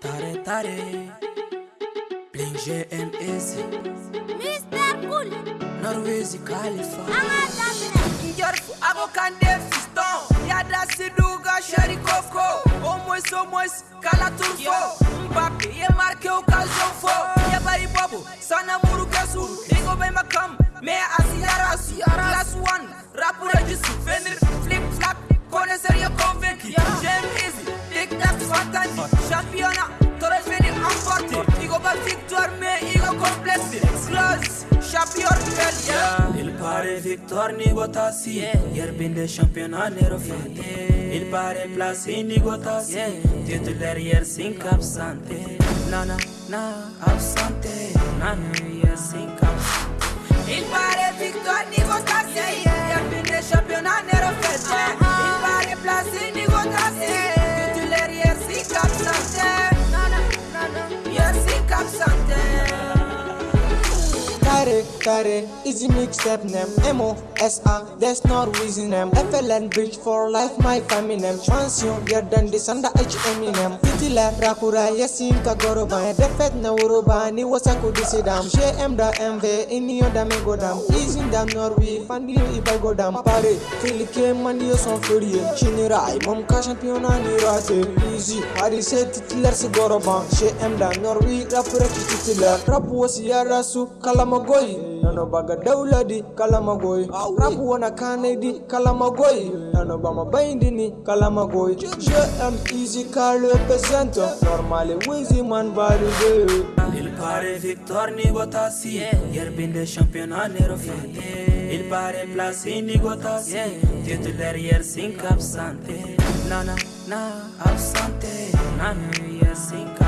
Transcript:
Tare tare Bling GM Easy Mr. Cool! Norwezi Khalifa Anga Dabne Njarfu abokan de fiston Yada Siduga Shari Koko Omwes omwes Kala Turfo Mbappe ye marke occasion pare victoire ni gotassi Ieri bin de campionat nero fate Il pare plasi ni gotassi Titulaire ieri 5 absente Nana, na, absente Nana, ieri 5 carré, carré, easy mix up name, M-O-S-A, that's not reason name, FLN bitch for life, my family name, transition, get done this under H-M name, Fitila, Rakura, Yasin, Kagoro, Bain, Defet, Nauru, Bain, Iwasaku, J-M da MV, Inio, Dame, Godam, Easy dam, Norway, Fandi, Iba, Godam, Pare, Filike, Mandio, Son, Furie, Chinirai, Momka, Champion, Nirase, Easy, Arise, Titler, Sigoro, Bain, J-M da Norway, Rapura, Titler, Rapu, Siara, Su, Kalamago, kalamagoy nano baga daula di kalamagoy rap wana kane di kalamagoy nano bama baindi ni kalamagoy je am easy carlo pesento normale wizi man varigo il pare victor ni gotassi yerbinde championnat nero fate il pare placini gotassi titolarier sink absente. Nana na absente. Nana yes sink